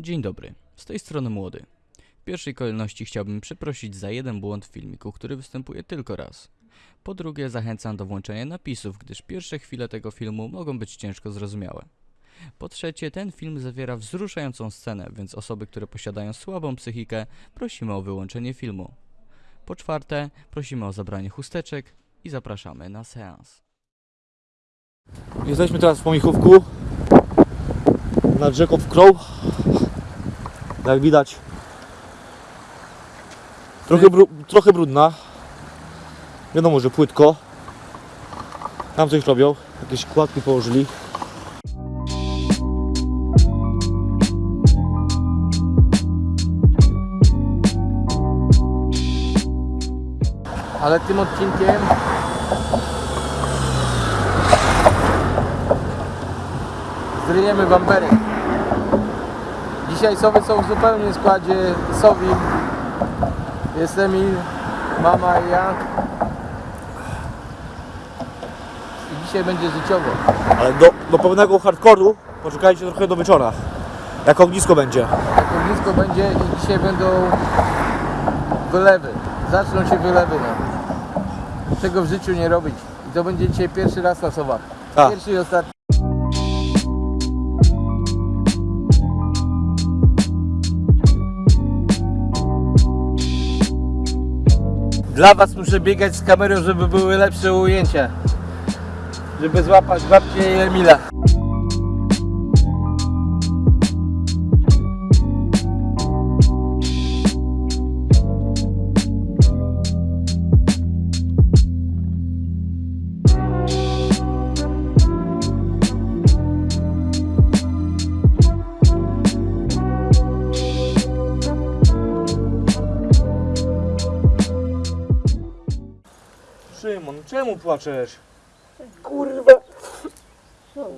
Dzień dobry, z tej strony młody. W pierwszej kolejności chciałbym przeprosić za jeden błąd w filmiku, który występuje tylko raz. Po drugie, zachęcam do włączenia napisów, gdyż pierwsze chwile tego filmu mogą być ciężko zrozumiałe. Po trzecie, ten film zawiera wzruszającą scenę, więc osoby, które posiadają słabą psychikę, prosimy o wyłączenie filmu. Po czwarte, prosimy o zabranie chusteczek i zapraszamy na seans. Jesteśmy teraz w Pomichówku nad rzeką Wkrą. Jak widać trochę, bru- trochę brudna. Wiadomo, że płytko. Tam coś robią. Jakieś kładki położyli. Ale tym odcinkiem zryjemy bamberek. Dzisiaj sowy są w zupełnym składzie sowim. Jest Emil, mama i ja. I dzisiaj będzie życiowo. Ale do, do pełnego hardkoru poczekajcie trochę do wieczora. Jak ognisko będzie. Jak ognisko będzie i dzisiaj będą wylewy. Zaczną się wylewy. No. Czego w życiu nie robić. I to będzie dzisiaj pierwszy raz na sowach. Tak. Pierwszy i ostatni. Dla was muszę biegać z kamerą, żeby były lepsze ujęcia. Żeby złapać babcię i Emila. Szymon, czemu płaczesz? Kurwa,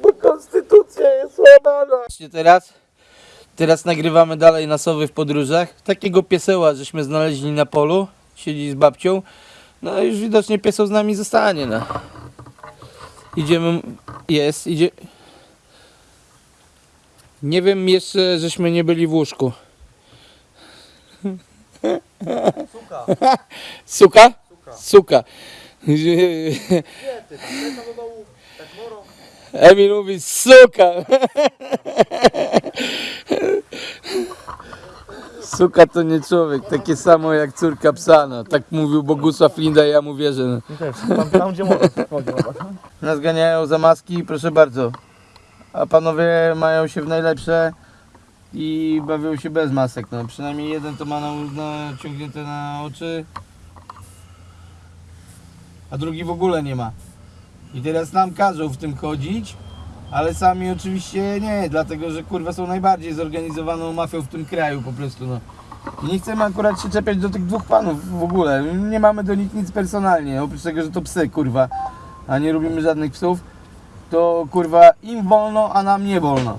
bo konstytucja jest łamana. Teraz, teraz nagrywamy dalej na sowy w podróżach. Takiego pieseła żeśmy znaleźli na polu, siedzi z babcią. No już widocznie pieseł z nami zostanie, no. Idziemy, jest, idzie. Nie wiem jeszcze, żeśmy nie byli w łóżku. Suka. Suka? Suka. Emil mówi suka. Suka to nie człowiek, takie samo jak córka psa, no. Tak mówił Bogusław Linda i ja mu wierzę. No. Tam, tam gdzie mogę. Nas ganiają za maski, proszę bardzo. A panowie mają się w najlepsze i bawią się bez masek. No. Przynajmniej jeden to ma na, naciągnięte na oczy, a drugi w ogóle nie ma. I teraz nam każą w tym chodzić, ale sami oczywiście nie, dlatego że kurwa są najbardziej zorganizowaną mafią w tym kraju po prostu. No. Nie chcemy akurat się czepiać do tych dwóch panów w ogóle. Nie mamy do nich nic personalnie, oprócz tego, że to psy kurwa a nie lubimy żadnych psów, to kurwa im wolno, a nam nie wolno.